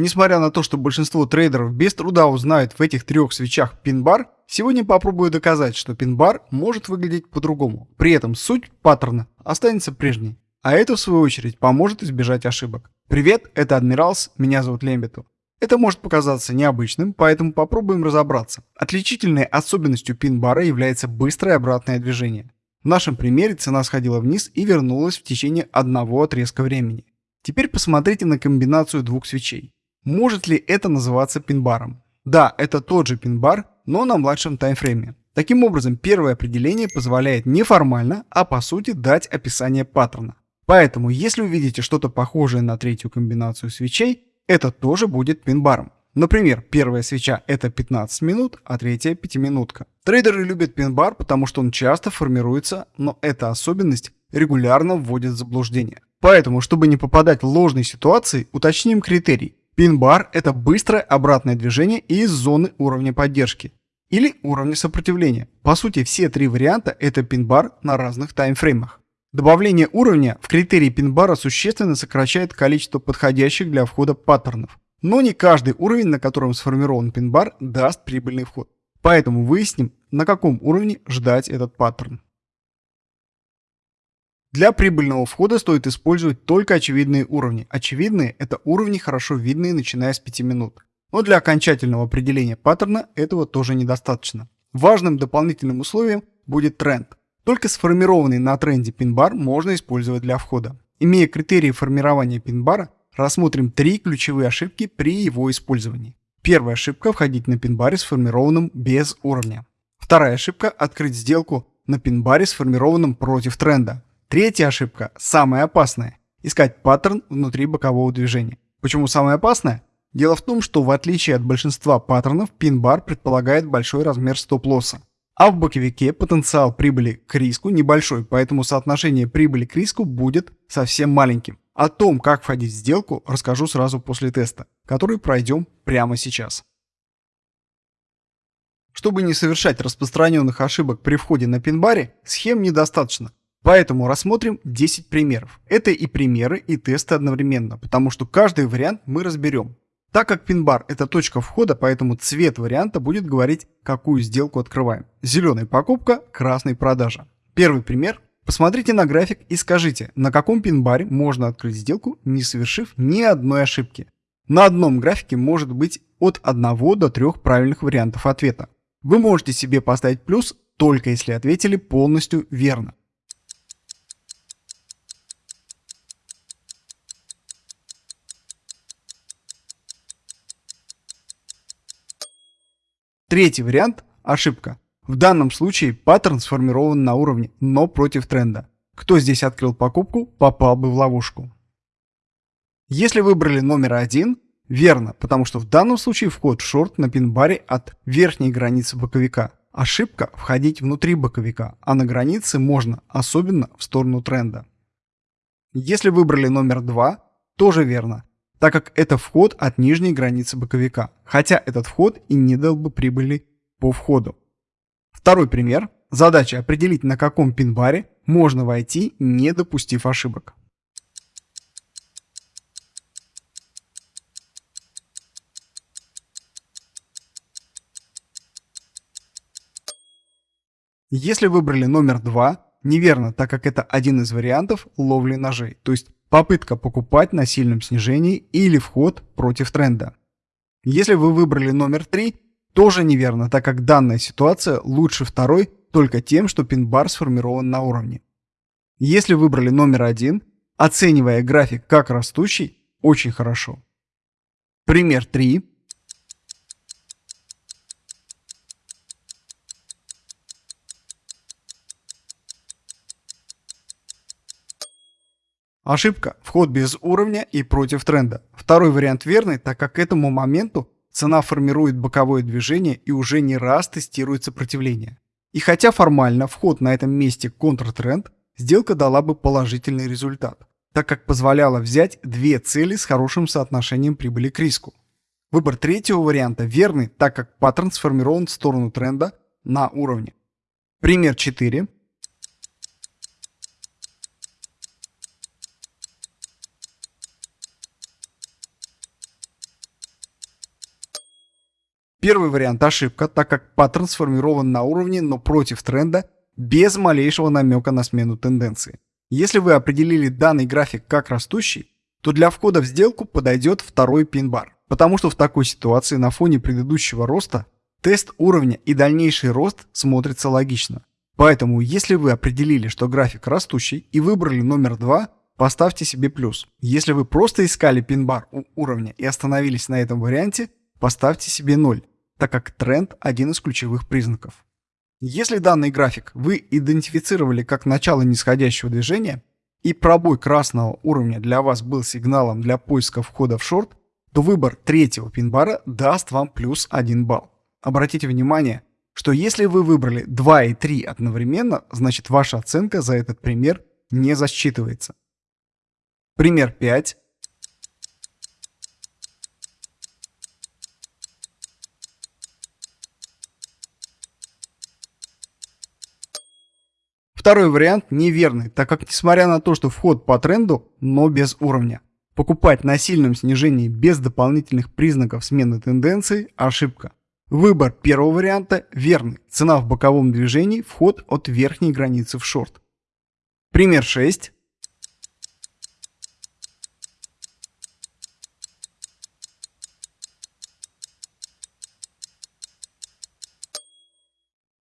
Несмотря на то, что большинство трейдеров без труда узнают в этих трех свечах пин-бар, сегодня попробую доказать, что пин-бар может выглядеть по-другому. При этом суть паттерна останется прежней. А это в свою очередь поможет избежать ошибок. Привет, это Адмиралс, меня зовут Лембету. Это может показаться необычным, поэтому попробуем разобраться. Отличительной особенностью пин-бара является быстрое обратное движение. В нашем примере цена сходила вниз и вернулась в течение одного отрезка времени. Теперь посмотрите на комбинацию двух свечей. Может ли это называться пин-баром? Да, это тот же пин-бар, но на младшем таймфрейме. Таким образом, первое определение позволяет не формально, а по сути дать описание паттерна. Поэтому, если увидите что-то похожее на третью комбинацию свечей, это тоже будет пин-баром. Например, первая свеча это 15 минут, а третья 5-минутка. Трейдеры любят пин-бар, потому что он часто формируется, но эта особенность регулярно вводит в заблуждение. Поэтому, чтобы не попадать в ложные ситуации, уточним критерий. Пин-бар – это быстрое обратное движение из зоны уровня поддержки или уровня сопротивления. По сути, все три варианта – это пин-бар на разных таймфреймах. Добавление уровня в критерии пин-бара существенно сокращает количество подходящих для входа паттернов. Но не каждый уровень, на котором сформирован пин-бар, даст прибыльный вход. Поэтому выясним, на каком уровне ждать этот паттерн. Для прибыльного входа стоит использовать только очевидные уровни. Очевидные – это уровни, хорошо видные, начиная с 5 минут. Но для окончательного определения паттерна этого тоже недостаточно. Важным дополнительным условием будет тренд. Только сформированный на тренде пин-бар можно использовать для входа. Имея критерии формирования пин-бара, рассмотрим три ключевые ошибки при его использовании. Первая ошибка – входить на пин-баре, сформированном без уровня. Вторая ошибка – открыть сделку на пин-баре, сформированном против тренда. Третья ошибка, самая опасная – искать паттерн внутри бокового движения. Почему самая опасная? Дело в том, что в отличие от большинства паттернов, пин-бар предполагает большой размер стоп-лосса. А в боковике потенциал прибыли к риску небольшой, поэтому соотношение прибыли к риску будет совсем маленьким. О том, как входить в сделку, расскажу сразу после теста, который пройдем прямо сейчас. Чтобы не совершать распространенных ошибок при входе на пин-баре, схем недостаточно. Поэтому рассмотрим 10 примеров. Это и примеры, и тесты одновременно, потому что каждый вариант мы разберем. Так как пин-бар это точка входа, поэтому цвет варианта будет говорить, какую сделку открываем. Зеленый покупка, красный продажа. Первый пример. Посмотрите на график и скажите, на каком пин-баре можно открыть сделку, не совершив ни одной ошибки. На одном графике может быть от 1 до 3 правильных вариантов ответа. Вы можете себе поставить плюс, только если ответили полностью верно. Третий вариант – ошибка. В данном случае паттерн сформирован на уровне, но против тренда. Кто здесь открыл покупку, попал бы в ловушку. Если выбрали номер один, верно, потому что в данном случае вход шорт на пин-баре от верхней границы боковика. Ошибка – входить внутри боковика, а на границе можно, особенно в сторону тренда. Если выбрали номер два, тоже верно, так как это вход от нижней границы боковика, хотя этот вход и не дал бы прибыли по входу. Второй пример. Задача определить, на каком пин-баре можно войти, не допустив ошибок. Если выбрали номер 2, неверно, так как это один из вариантов ловли ножей, то есть попытка покупать на сильном снижении или вход против тренда. Если вы выбрали номер 3, тоже неверно, так как данная ситуация лучше второй только тем, что пин-бар сформирован на уровне. Если выбрали номер 1, оценивая график как растущий, очень хорошо. Пример 3. Ошибка. Вход без уровня и против тренда. Второй вариант верный, так как к этому моменту цена формирует боковое движение и уже не раз тестирует сопротивление. И хотя формально вход на этом месте контртренд, сделка дала бы положительный результат, так как позволяла взять две цели с хорошим соотношением прибыли к риску. Выбор третьего варианта верный, так как паттерн сформирован в сторону тренда на уровне. Пример 4. Первый вариант ошибка, так как паттерн сформирован на уровне, но против тренда, без малейшего намека на смену тенденции. Если вы определили данный график как растущий, то для входа в сделку подойдет второй пин-бар, потому что в такой ситуации на фоне предыдущего роста тест уровня и дальнейший рост смотрится логично. Поэтому, если вы определили, что график растущий и выбрали номер 2, поставьте себе плюс. Если вы просто искали пин-бар у уровня и остановились на этом варианте, поставьте себе 0 так как тренд – один из ключевых признаков. Если данный график вы идентифицировали как начало нисходящего движения, и пробой красного уровня для вас был сигналом для поиска входа в шорт, то выбор третьего пин-бара даст вам плюс 1 балл. Обратите внимание, что если вы выбрали 2 и 3 одновременно, значит ваша оценка за этот пример не засчитывается. Пример 5. Второй вариант неверный, так как несмотря на то, что вход по тренду, но без уровня. Покупать на сильном снижении без дополнительных признаков смены тенденции – ошибка. Выбор первого варианта верный. Цена в боковом движении – вход от верхней границы в шорт. Пример 6.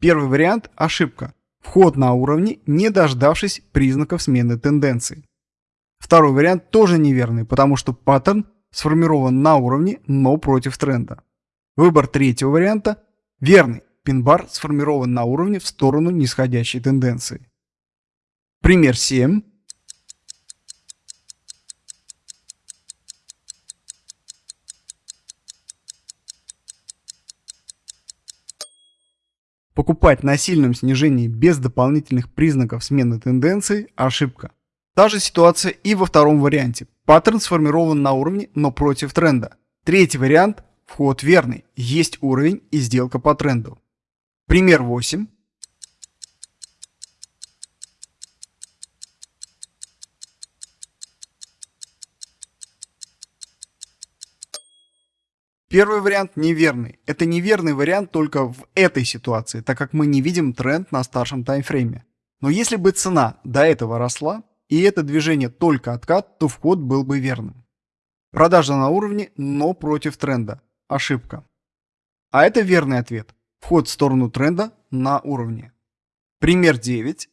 Первый вариант – ошибка. Вход на уровне, не дождавшись признаков смены тенденции. Второй вариант тоже неверный, потому что паттерн сформирован на уровне, но против тренда. Выбор третьего варианта верный. Пин-бар сформирован на уровне в сторону нисходящей тенденции. Пример 7. Покупать на сильном снижении без дополнительных признаков смены тенденции – ошибка. Та же ситуация и во втором варианте. Паттерн сформирован на уровне, но против тренда. Третий вариант – вход верный, есть уровень и сделка по тренду. Пример 8. Первый вариант неверный. Это неверный вариант только в этой ситуации, так как мы не видим тренд на старшем таймфрейме. Но если бы цена до этого росла, и это движение только откат, то вход был бы верным. Продажа на уровне, но против тренда. Ошибка. А это верный ответ. Вход в сторону тренда на уровне. Пример 9.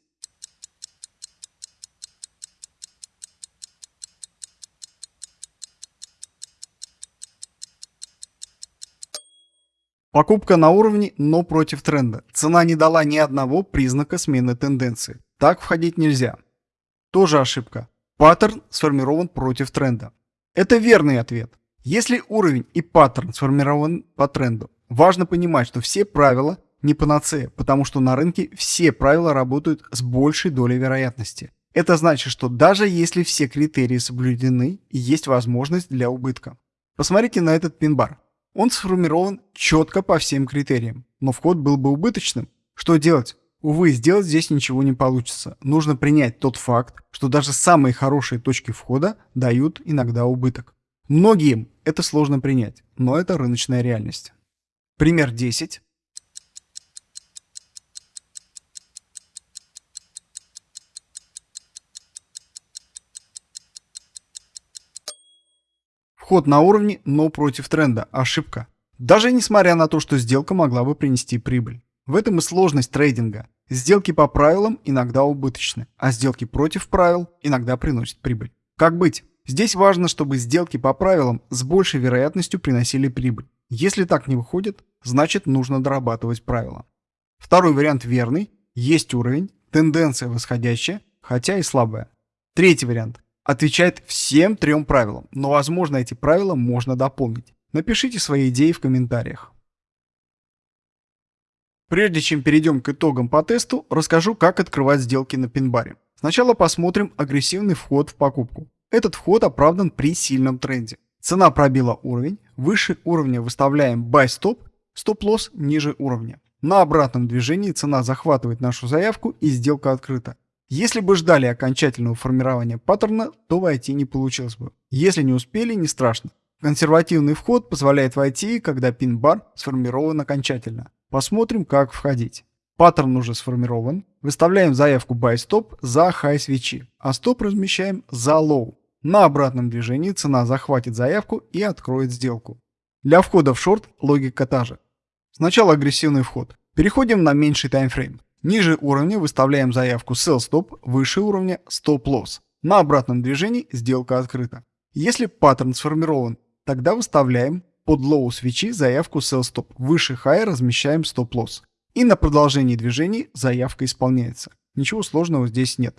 Покупка на уровне, но против тренда. Цена не дала ни одного признака смены тенденции. Так входить нельзя. Тоже ошибка. Паттерн сформирован против тренда. Это верный ответ. Если уровень и паттерн сформирован по тренду, важно понимать, что все правила не панацея, потому что на рынке все правила работают с большей долей вероятности. Это значит, что даже если все критерии соблюдены, есть возможность для убытка. Посмотрите на этот пин-бар. Он сформирован четко по всем критериям, но вход был бы убыточным. Что делать? Увы, сделать здесь ничего не получится. Нужно принять тот факт, что даже самые хорошие точки входа дают иногда убыток. Многим это сложно принять, но это рыночная реальность. Пример 10. Вход на уровне, но против тренда. Ошибка. Даже несмотря на то, что сделка могла бы принести прибыль. В этом и сложность трейдинга. Сделки по правилам иногда убыточны, а сделки против правил иногда приносят прибыль. Как быть? Здесь важно, чтобы сделки по правилам с большей вероятностью приносили прибыль. Если так не выходит, значит нужно дорабатывать правила. Второй вариант верный. Есть уровень, тенденция восходящая, хотя и слабая. Третий вариант отвечает всем трем правилам, но возможно эти правила можно дополнить. Напишите свои идеи в комментариях. Прежде чем перейдем к итогам по тесту, расскажу, как открывать сделки на пинбаре. Сначала посмотрим агрессивный вход в покупку. Этот вход оправдан при сильном тренде. Цена пробила уровень, выше уровня выставляем buy stop, стоп-лосс ниже уровня. На обратном движении цена захватывает нашу заявку и сделка открыта. Если бы ждали окончательного формирования паттерна, то войти не получилось бы. Если не успели, не страшно. Консервативный вход позволяет войти, когда пин-бар сформирован окончательно. Посмотрим, как входить. Паттерн уже сформирован. Выставляем заявку buy stop за high свечи, а стоп размещаем за low. На обратном движении цена захватит заявку и откроет сделку. Для входа в шорт логика та же. Сначала агрессивный вход. Переходим на меньший таймфрейм. Ниже уровня выставляем заявку sell stop, выше уровня stop loss. На обратном движении сделка открыта. Если паттерн сформирован, тогда выставляем под low свечи заявку sell stop, выше high размещаем stop loss. И на продолжении движений заявка исполняется. Ничего сложного здесь нет.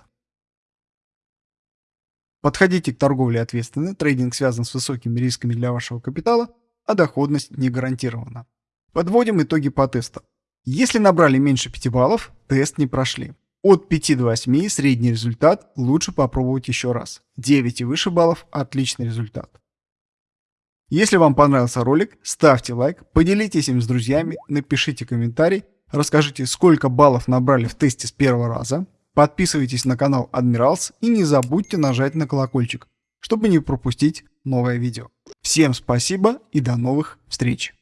Подходите к торговле ответственно, трейдинг связан с высокими рисками для вашего капитала, а доходность не гарантирована. Подводим итоги по тесту. Если набрали меньше 5 баллов, тест не прошли. От 5 до 8 средний результат, лучше попробовать еще раз. 9 и выше баллов – отличный результат. Если вам понравился ролик, ставьте лайк, поделитесь им с друзьями, напишите комментарий, расскажите, сколько баллов набрали в тесте с первого раза, подписывайтесь на канал Admirals и не забудьте нажать на колокольчик, чтобы не пропустить новое видео. Всем спасибо и до новых встреч!